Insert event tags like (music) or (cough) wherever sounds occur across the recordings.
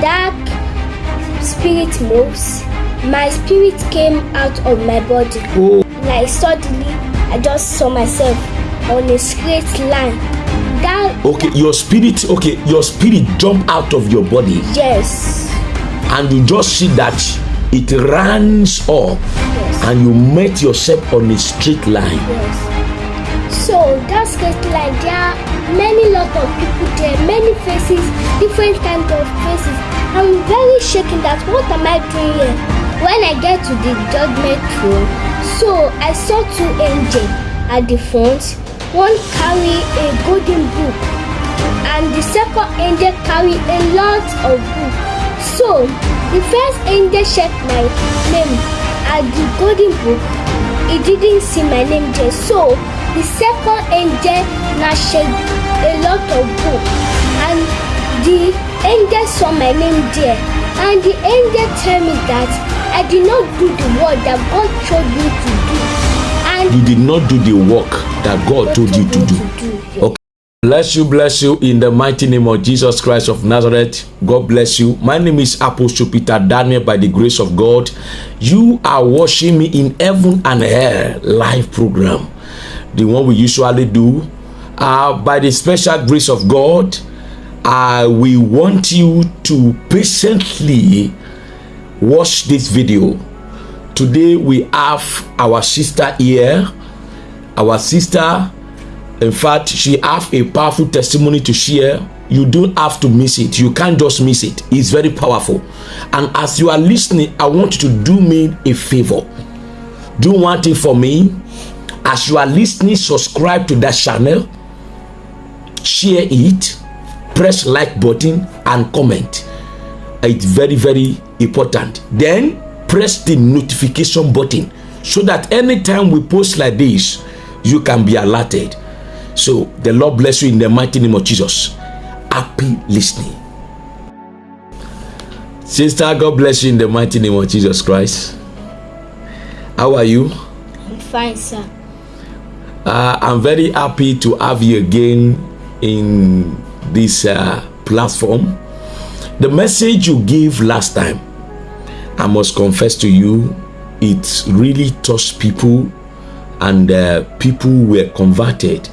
dark spirit moves, my spirit came out of my body. Oh. Like suddenly, I just saw myself on a straight line. That Okay, your spirit, okay, your spirit jump out of your body yes, and you just see that it runs up yes, and you met yourself on a straight line. yes. So that straight line, there are many lot of people there, many faces, different kind of faces. I'm very shaken that what am I doing here? When I get to the judgment throne, so I saw two angels at the front. One carry a golden book, and the second angel carry a lot of book. So the first angel checked my name at the golden book. He didn't see my name there. So the second angel now checked a lot of book, and the angel saw my name there. And the angel tell me that I did not do the work that God told me to do. And You did not do the work that God told you to do. Okay. Bless you, bless you in the mighty name of Jesus Christ of Nazareth. God bless you. My name is Apostle Peter Daniel by the grace of God. You are watching me in Heaven and Hell live program, the one we usually do. Uh, by the special grace of God, we want you to patiently watch this video. Today we have our sister here. Our sister in fact she have a powerful testimony to share. You don't have to miss it. You can't just miss it. It's very powerful. And as you are listening i want you to do me a favor. Do one thing for me. As you are listening subscribe to that channel. Share it press like button and comment. It's very very important. Then press the notification button so that anytime we post like this you can be alerted. So the lord bless you in the mighty name of jesus. Happy listening. Sister god bless you in the mighty name of jesus christ. How are you? I'm fine, sir. uh, i'm very happy to have you again in this uh, platform. The message you gave last time i must confess to you it really touched people and uh, people were converted.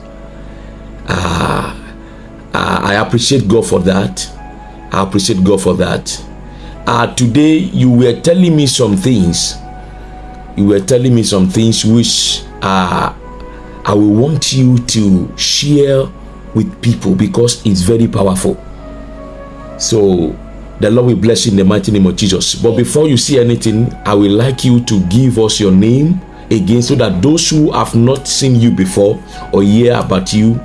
Uh, i appreciate god for that. I appreciate god for that. Uh, today you were telling me some things. You were telling me some things which uh, I will want you to share with people because it's very powerful. So the Lord will bless you in the mighty name of Jesus. But before you see anything, I would like you to give us your name again so that those who have not seen you before or hear about you,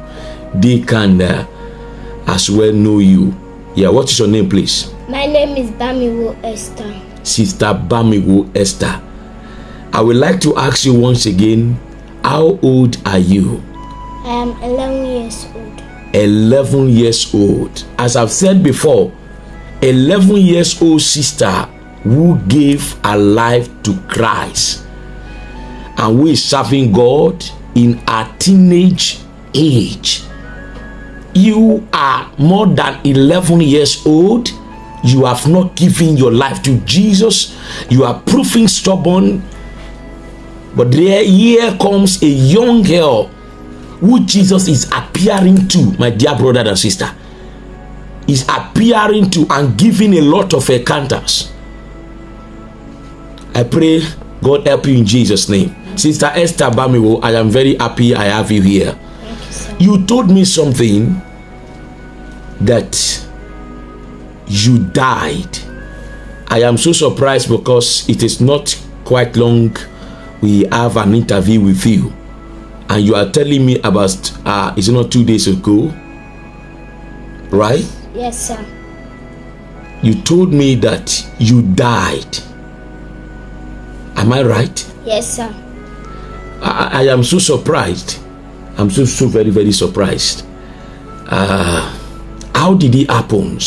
they can uh, as well know you. Yeah, what is your name, please? My name is Bamiwo Esther. Sister Bamiwo Esther. I would like to ask you once again, how old are you? I am 11 years old. 11 years old. As I've said before, 11 years old sister who gave her life to Christ and who is serving God in her teenage age. You are more than 11 years old. You have not given your life to Jesus. You are proving stubborn. But there here comes a young girl who Jesus is appearing to, my dear brother and sister, is appearing to and giving a lot of encounters. I pray God help you in Jesus' name. Sister Esther Bamiwo, I am very happy I have you here. You. You told me something that you died. I am so surprised because it is not quite long we have an interview with you and you are telling me about uh is it not two days ago? Right? Yes, sir. you told me that you died. Am i right? Yes, sir. i, I am so surprised. I'm so so very very surprised. Uh how did it happen?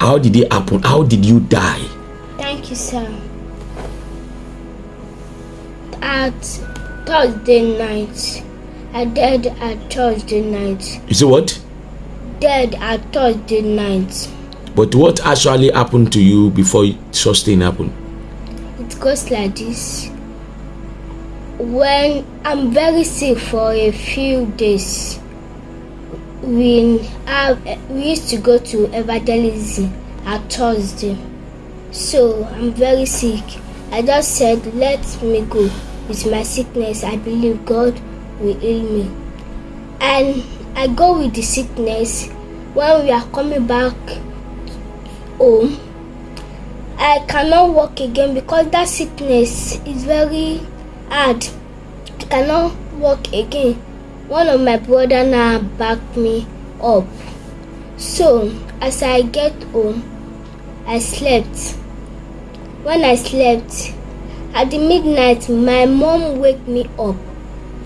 How did it happen? How did you die? Thank you, sir. At Thursday night, I died at Thursday night. you say what Dead at Thursday night. But what actually happened to you before such thing happened? It goes like this. When I'm very sick for a few days, we have we used to go to evangelism at Thursday. So I'm very sick. I just said, let me go with my sickness. I believe God will heal me. And I go with the sickness. When we are coming back home, I cannot walk again because that sickness is very hard. I cannot walk again. One of my brother now backed me up. So as I get home, I slept. When I slept, at the midnight, my mom wake me up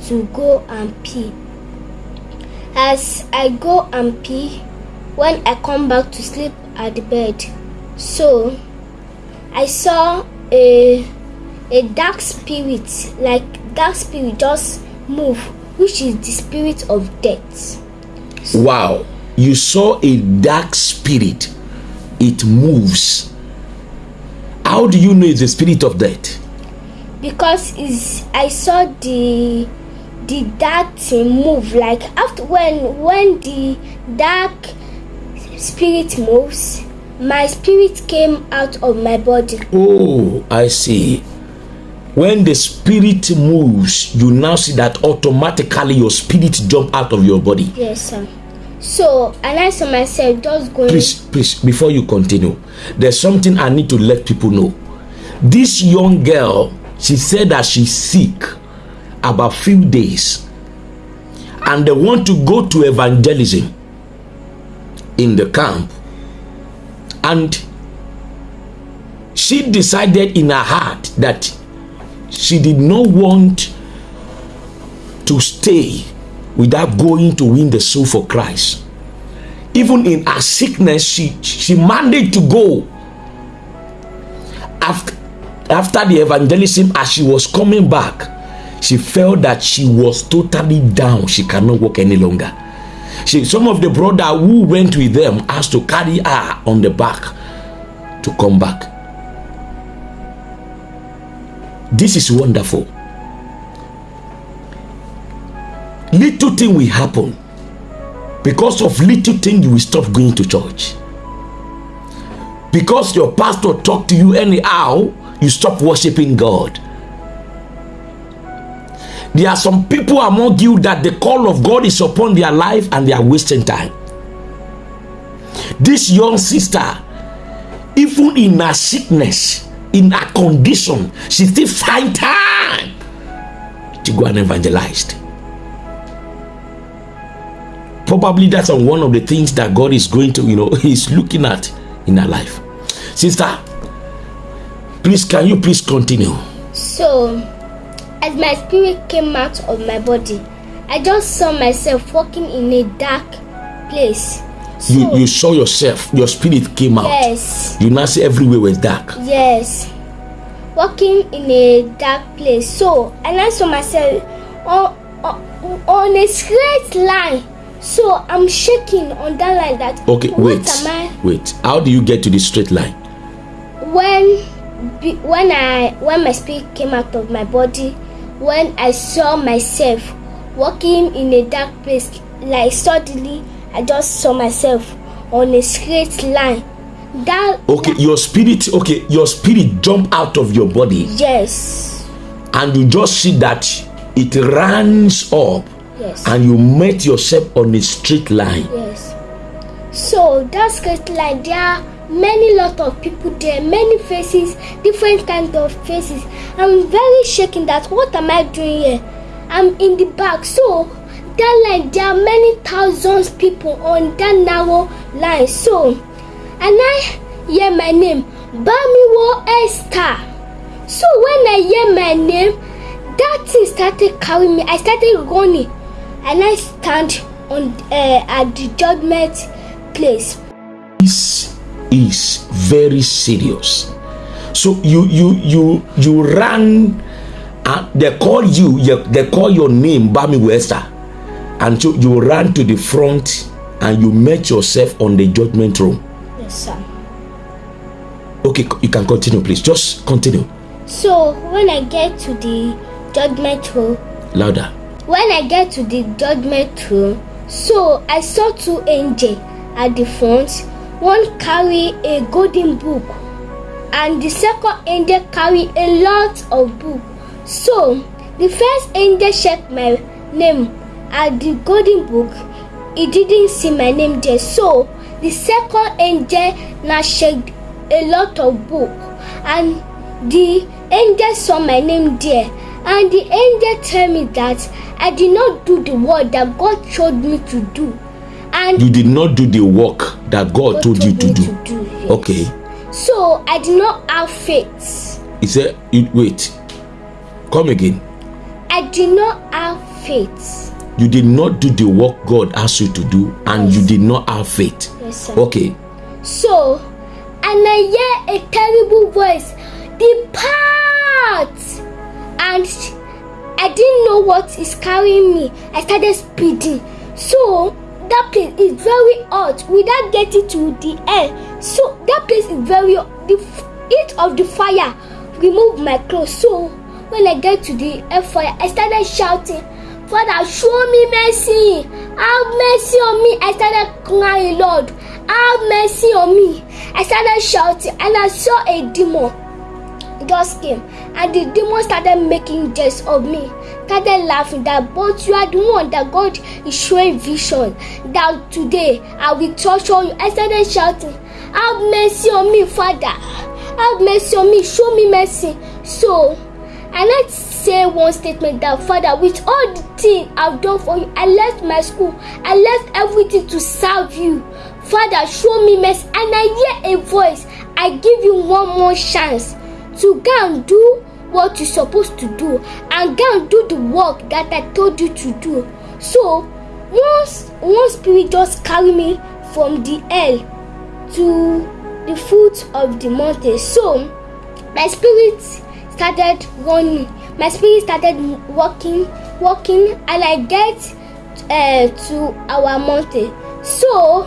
to go and pee. As I go and pee, when I come back to sleep at the bed, so I saw a a dark spirit, like dark spirit just move, which is the spirit of death. Wow, you saw a dark spirit, it moves. How do you know it's the spirit of death? Because is I saw the the dark thing move like after when when the dark spirit moves my spirit came out of my body Oh, I see. When the spirit moves, you now see that automatically your spirit jump out of your body. yes sir so and i saw myself just going Please, please, before you continue, there's something I need to let people know. This young girl, she said that she's sick about few days, and they want to go to evangelism in the camp, and she decided in her heart that she did not want to stay without going to win the soul for Christ. Even in her sickness she she managed to go. After after the evangelism as she was coming back she felt that she was totally down. She cannot walk any longer. She some of the brother who went with them asked to carry her on the back to come back. This is wonderful. Little thing will happen. Because of little thing you will stop going to church. Because your pastor talk to you anyhow you stop worshiping god. There are some people among you that the call of god is upon their life and they are wasting time. This young sister even in her sickness in her condition she still find time to go and evangelize. Probably that's one of the things that God is going to, you know, (laughs) He's looking at in her life. Sister, please, can you please continue? so as my spirit came out of my body i just saw myself walking in a dark place so You you saw yourself, your spirit came out. yes You now see everywhere was dark. Yes. Walking in a dark place. So, and I saw myself on, on, on a straight line. So, I'm shaking on that line that. Okay, wait, wait. How do you get to the straight line? When, when I, when my spirit came out of my body, when I saw myself walking in a dark place, like suddenly, I just saw myself on a straight line. That. Okay, your spirit. Okay, your spirit jump out of your body, Yes. and you just see that it runs up, Yes. and you met yourself on a straight line. Yes. So that's great. Like there many lot of people there, many faces, different kind of faces. I'm very shaking. That what am I doing here? I'm in the back. So that line, there are many thousands people on that narrow line. So, and I hear my name, Bamiwo Esther. So when I hear my name, that thing started carrying me. I started running, and I stand on uh, at the judgment place. Is very serious so you you you you ran and uh, they call you you- they call your name Bamiwo Esther and so you ran to the front and you met yourself on the judgment room Yes. sir. Okay, you can continue, please. Just continue. So when I get to the judgment hall, Louder. when I get to the judgment throne, so I saw two angels at the front. One carry a golden book, and the second angel carry a lot of book. So the first angel checked my name at the golden book. He didn't see my name there. So the second angel now checked a lot of book, and the angel saw my name there. And the angel tell me that I did not do the work that God showed me to do. And You did not do the work that God, God told you to do. to do, yes. Okay. So I did not have faith. He said, "You- wait. Come again. I did not have faith. You did not do the work God asked you to do, and you did not have faith. Yes, sir. Okay. So, and I hear a terrible voice, Depart! And I didn't know what is carrying me. I started speeding. So, that place is very hot without getting to the air. So, that place is very hot. The heat of the fire removed my clothes. So, when I get to the air fire, I started shouting, Father, show me mercy. Have mercy on me. I started crying, Lord, have mercy on me. I started shouting, and I saw a demon just came and the demon started making jest of me started laughing that but you are the one that god is showing vision. That today i will torture you. I started shouting have mercy on me father. Have mercy on me. Show me mercy. So i let's say one statement that father with all the thing i've done for you i left my school. I left everything to serve you. Father show me mercy. And i hear a voice i give you one more chance to go and do what you're supposed to do and go and do the work that I told you to do. So once one spirit just carry me from the hell to the foot of the mountain. So my spirit started running. My spirit started walking, walking, and I get uh, to our mountain. So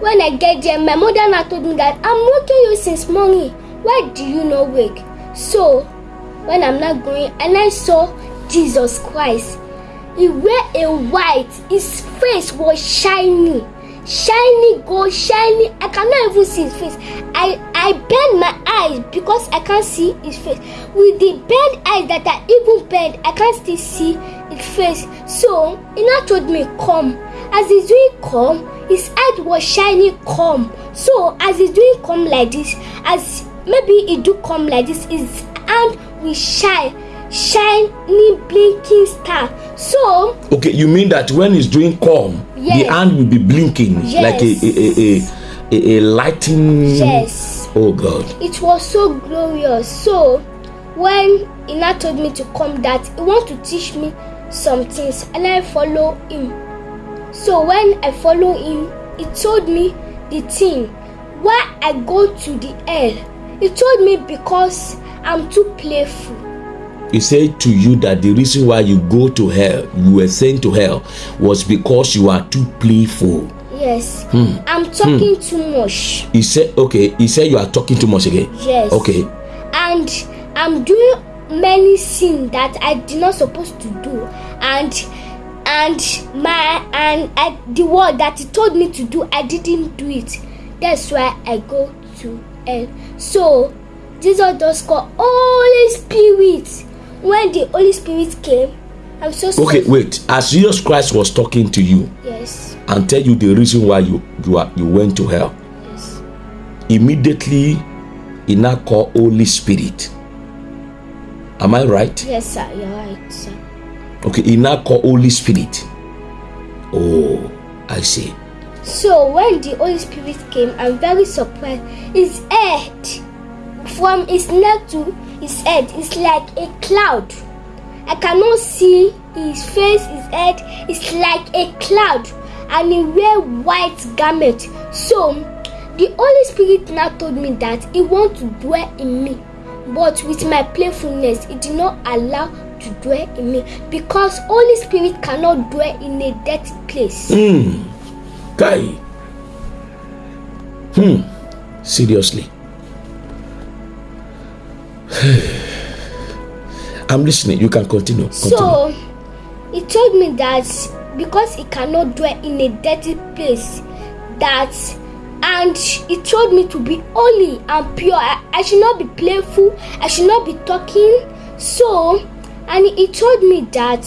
when I get there, my mother now told me that I'm waking you since morning. Why do you not wake? So when I'm not going, and I saw Jesus Christ. He wear a white. His face was shiny, shiny gold, shiny. I cannot even see his face. I I bend my eyes because I can't see his face. With the bent eyes that I even bend, I can't still see his face. So he now told me, "Come." As he's doing come, his head was shiny come. So as he's doing come like this, as maybe he do come like this, his hand will shine, shiny blinking star. So Okay, you mean that when he's doing calm, the hand will be blinking like a a, a, a, a, a lighting. yes, Oh God. it was so glorious. So when he told me to come, that he want to teach me some things, and I follow him. So when I follow him, he told me the thing why I go to the hell. He told me because I'm too playful. He said to you that the reason why you go to hell, you were sent to hell, was because you are too playful. Yes, I'm talking too much. He said, okay, he said you are talking too much again. Yes. Okay. and i'm doing many things that i did not supposed to do and and my and I, the word that he told me to do i didn't do it that's why i go to hell so jesus just called holy spirit when the holy spirit came i'm so sorry Okay, wait. As Jesus Christ was talking to you yes and tell you the reason why you you are you went to hell, yes immediately he now called Holy Spirit. Am I right? yes sir you're right sir Okay, he now called Holy Spirit. Oh, I see. So when the Holy Spirit came, I'm very surprised. His head, from his neck to his head, is like a cloud. I cannot see his face, his head. It's like a cloud, and he wear white garment. So the Holy Spirit now told me that he want to dwell in me, but with my playfulness, he did not allow to dwell in me because Holy Spirit cannot dwell in a dirty place. Guy. Hmm. Seriously. (sighs) I'm listening. You can continue. continue. So, he told me that because he cannot dwell in a dirty place, that and he told me to be holy and pure. I, I should not be playful. I should not be talking. So, and he told me that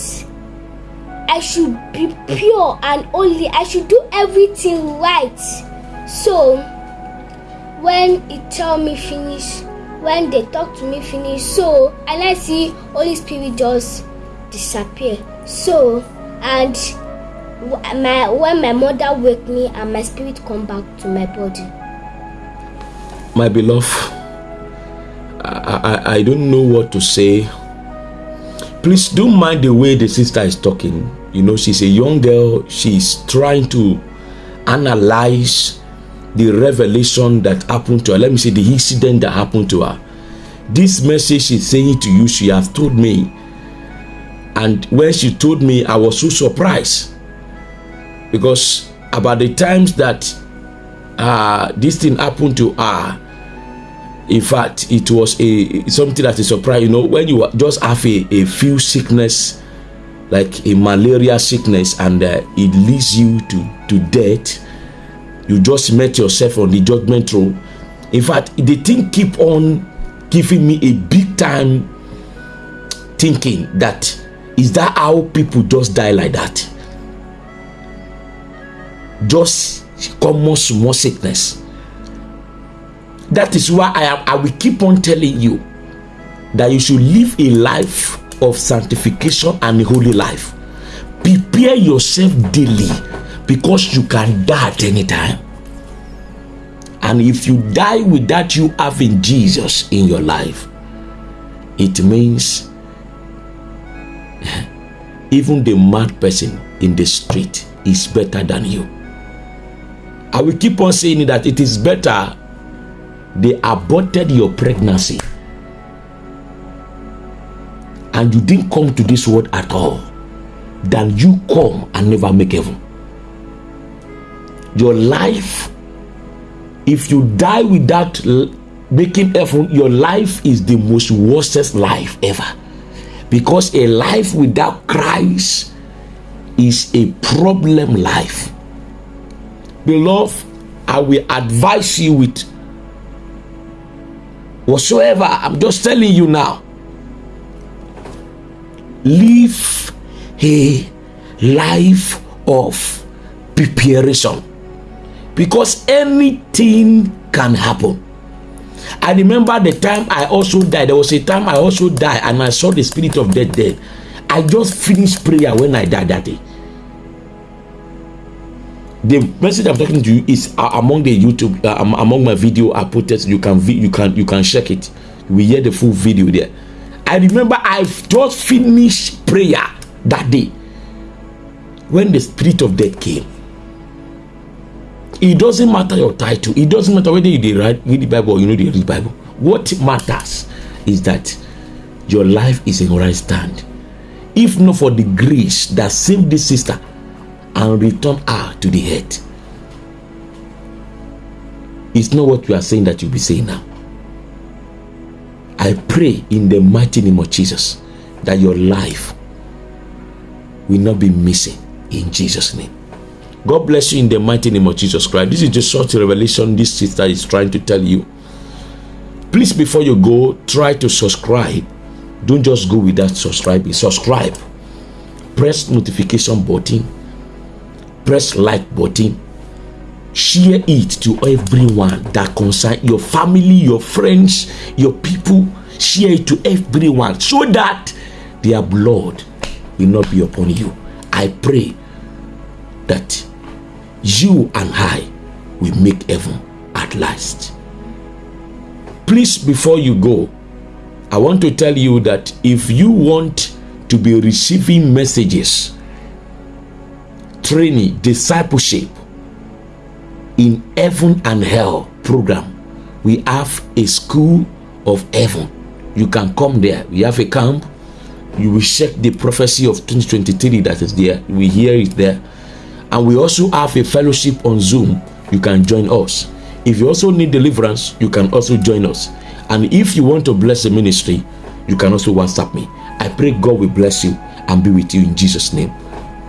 I should be pure and holy. I should do everything right. So, when he tell me finish, when they talk to me finish. So i see holy spirit just disappear. So and my when my mother wake me and my spirit come back to my body. My beloved I, I i don't know what to say. Please don't mind the way the sister is talking. You know she's a young girl. She's trying to analyze the revelation that happened to her. Let me say the incident that happened to her. This message she's saying to you, she has told me. And when she told me, I was so surprised. Because about the times that uh, this thing happened to her, in fact, it was a something that is surprise. You know, when you just have a, a few sickness, like a malaria sickness, and uh, it leads you to, to death, you just met yourself on the judgment throne. In fact the thing keep on giving me a big time thinking that is that how people just die like that. Just common small sickness. That is why i am i will keep on telling you that you should live a life of sanctification and a holy life. Prepare yourself daily because you can die at any time. And if you die without you having Jesus in your life, it means (laughs) even the mad person in the street is better than you. I will keep on saying that it is better they aborted your pregnancy and you didn't come to this world at all than you come and never make heaven your life. If you die without making effort your life is the most worstest life ever. Because a life without christ is a problem life. Beloved i will advise you with whatsoever i'm just telling you now. Live a life of preparation because anything can happen. I remember the time I also died. There was a time I also died and I saw the spirit of death there. I just finished prayer when I died that day. The message I'm talking to you is uh, among the YouTube, uh, among my video I put it. You can you can you can check it. We hear the full video there. I remember I just finished prayer that day when the spirit of death came it doesn't matter your title. It doesn't matter whether you read, read the bible or you know the read bible. What matters is that your life is in right stand. If not for the grace that saved this sister and returned her to the head it's not what we are saying that you'll be saying now. I pray in the mighty name of jesus that your life will not be missing in jesus name God bless you in the mighty name of Jesus Christ. This is just short revelation this sister is trying to tell you. Please, before you go, try to subscribe. Don't just go without subscribing. Subscribe. Press notification button. Press like button. Share it to everyone that concern your family, your friends, your people. Share it to everyone so that their blood will not be upon you. I pray that you and I will make heaven at last. Please, before you go, I want to tell you that if you want to be receiving messages, training, discipleship in heaven and hell program, we have a school of heaven. You can come there. We have a camp. You will check the prophecy of 2023 that is there. We hear it there and we also have a fellowship on zoom you can join us If you also need deliverance, you can also join us. And if you want to bless the ministry, you can also WhatsApp me. I pray God will bless you and be with you in Jesus' name.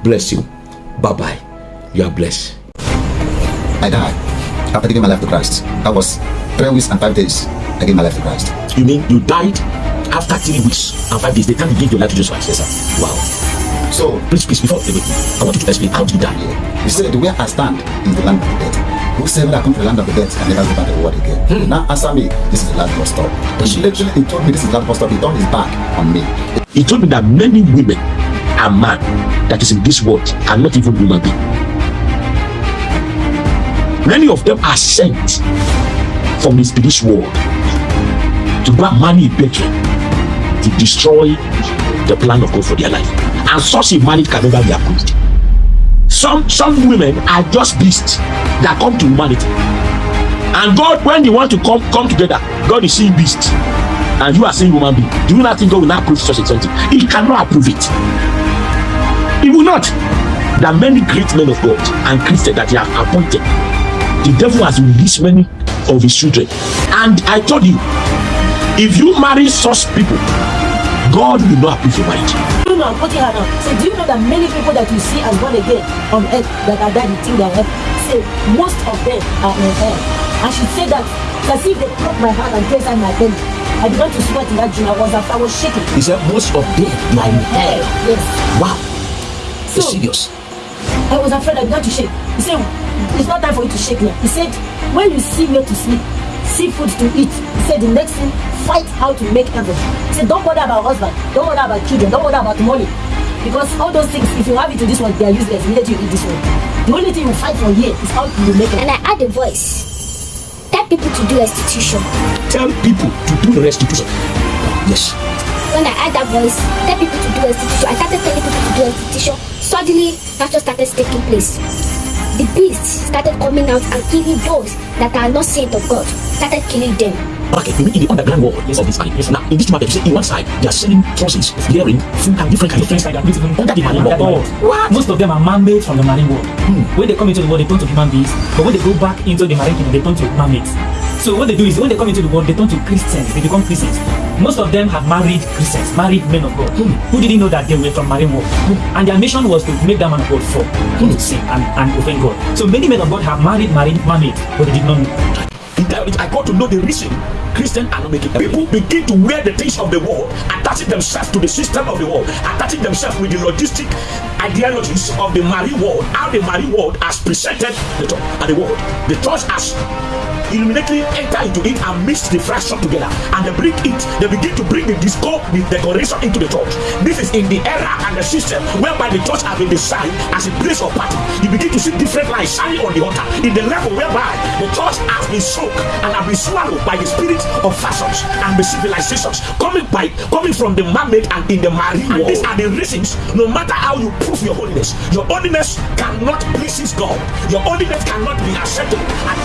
Bless you. Bye bye. You are blessed. I died after giving my life to Christ. That was three weeks and five days. I gave my life to Christ. You mean you died after three weeks and five days? The time you gave your life to Jesus Christ? Yes, sir. Wow. So, Please, please, before everything, I want you to explain how did you die? yeah, he said, Where I stand is the land of the dead. Whosoever that come to the land of the dead can never go back to the world again. Now answer me, this is the last bus stop. He literally he told me this is the last bus stop. He turned his back on me. He told me that many women and man that is in this world are not even human beings. Many of them are sent from the spiritual world to marry a bedroom to destroy the plan of God for their life. And such a marriage can never be approved. Some some women are just beasts that come to humanity. And God, when they want to come come together, God is seeing beasts. And you are seeing human being. Do you not think God will not approve such a something? He cannot approve it. He will not. There are many great men of God and Christians that he has appointed. The devil has released many of his children. And I told you, if you marry such people, God will not approve your marriage. Know, I'm putting her down. Say, do you know that many people that you see as born again on earth that are dead, you think they're heaven? Say, most of them are in hell. And she said that, as if they broke my heart and placed in my belly. I began to sweat in that dream. I was, I was shaking. He said, most of them are in hell. Yes. Wow. So, It's serious. I was afraid I began to shake. He said, it's not time for you to shake now. He said, when you see where to sleep, see food to eat. He said, the next thing, fight how to make heaven. He said, don't bother about husband, don't bother about children, don't bother about money. Because all those things, if you have it to this one, they are useless. Immediately you eat this one. The only thing you fight for here is how you make it. And I add a voice. Tell people to do restitution. Tell people to do restitution. Yes. When I add that voice, tell people to do restitution. I started telling people to do restitution. Suddenly, that just started taking place. The beasts started coming out and killing those that are not saints of God. Started killing them. Okay, you mean in the underground world yes. of this market. Yes. Now, in this market, you say in one side, they are selling trousers, earring, food, and different kinds of things. Different kind of things. Under the marine all. world. Most of them are man-made from the marine world. When they come into the world, they turn to human beings. But when they go back into the marine kingdom, they turn to man-made. So what they do is when they come into the world, they turn to Christians. They become Christians. Most of them have married Christians, married men of God, hmm. who didn't know that they were from marine world. Hmm. And their mission was to make that man of God fall, to hmm. sin and, and offend God. So many men of God have married, married, man-made, but they did not know. I got to know the reason Christians are not making. People begin to wear the things of the world, attaching themselves to the system of the world, attaching themselves with the logistic ideologies of the marine world, how the marine world has presented the church and the world. The church has illuminately enter into it and mix the fraction together and they bring it they begin to bring the disco the decoration into the church this is in the era and the system whereby the church has been designed as a place of party you begin to see different lights shining on the altar in the level whereby the church has been soaked and have been swallowed by the spirit of fashions and the civilizations coming by coming from the man-made and in the marine and these are the reasons no matter how you prove your holiness your holiness cannot please god. Your holiness cannot be acceptable and